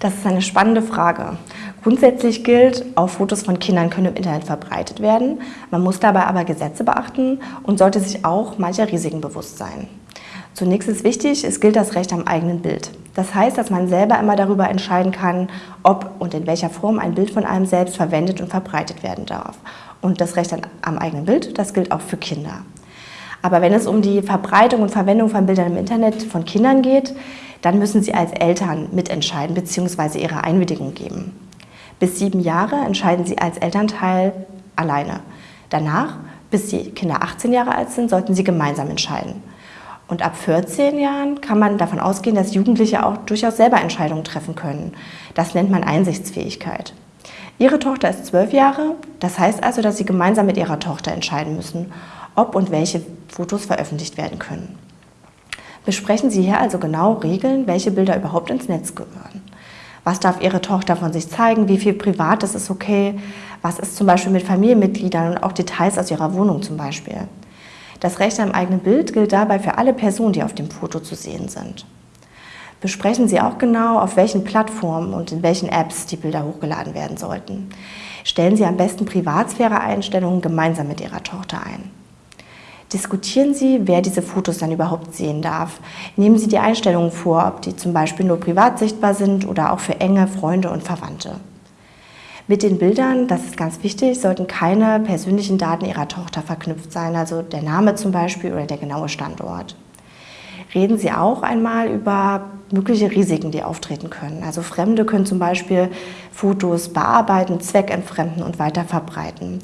Das ist eine spannende Frage. Grundsätzlich gilt, auch Fotos von Kindern können im Internet verbreitet werden. Man muss dabei aber Gesetze beachten und sollte sich auch mancher Risiken bewusst sein. Zunächst ist wichtig, es gilt das Recht am eigenen Bild. Das heißt, dass man selber immer darüber entscheiden kann, ob und in welcher Form ein Bild von einem selbst verwendet und verbreitet werden darf. Und das Recht am eigenen Bild, das gilt auch für Kinder. Aber wenn es um die Verbreitung und Verwendung von Bildern im Internet von Kindern geht, dann müssen Sie als Eltern mitentscheiden bzw. Ihre Einwilligung geben. Bis sieben Jahre entscheiden Sie als Elternteil alleine. Danach, bis die Kinder 18 Jahre alt sind, sollten Sie gemeinsam entscheiden. Und ab 14 Jahren kann man davon ausgehen, dass Jugendliche auch durchaus selber Entscheidungen treffen können. Das nennt man Einsichtsfähigkeit. Ihre Tochter ist zwölf Jahre, das heißt also, dass Sie gemeinsam mit Ihrer Tochter entscheiden müssen, ob und welche Fotos veröffentlicht werden können. Besprechen Sie hier also genau Regeln, welche Bilder überhaupt ins Netz gehören. Was darf Ihre Tochter von sich zeigen, wie viel Privates ist okay, was ist zum Beispiel mit Familienmitgliedern und auch Details aus Ihrer Wohnung zum Beispiel. Das Recht am eigenen Bild gilt dabei für alle Personen, die auf dem Foto zu sehen sind. Besprechen Sie auch genau, auf welchen Plattformen und in welchen Apps die Bilder hochgeladen werden sollten. Stellen Sie am besten Privatsphäre-Einstellungen gemeinsam mit Ihrer Tochter ein. Diskutieren Sie, wer diese Fotos dann überhaupt sehen darf. Nehmen Sie die Einstellungen vor, ob die zum Beispiel nur privat sichtbar sind oder auch für enge Freunde und Verwandte. Mit den Bildern, das ist ganz wichtig, sollten keine persönlichen Daten Ihrer Tochter verknüpft sein, also der Name zum Beispiel oder der genaue Standort. Reden Sie auch einmal über mögliche Risiken, die auftreten können. Also Fremde können zum Beispiel Fotos bearbeiten, zweckentfremden und weiter verbreiten.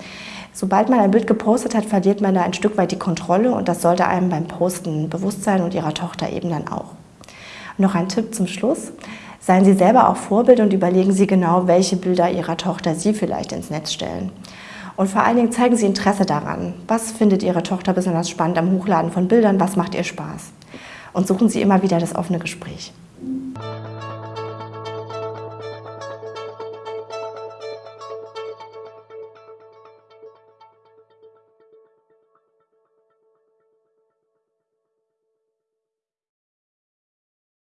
Sobald man ein Bild gepostet hat, verliert man da ein Stück weit die Kontrolle und das sollte einem beim Posten bewusst sein und Ihrer Tochter eben dann auch. Noch ein Tipp zum Schluss. Seien Sie selber auch Vorbild und überlegen Sie genau, welche Bilder Ihrer Tochter Sie vielleicht ins Netz stellen. Und vor allen Dingen zeigen Sie Interesse daran. Was findet Ihre Tochter besonders spannend am Hochladen von Bildern? Was macht ihr Spaß? Und suchen Sie immer wieder das offene Gespräch.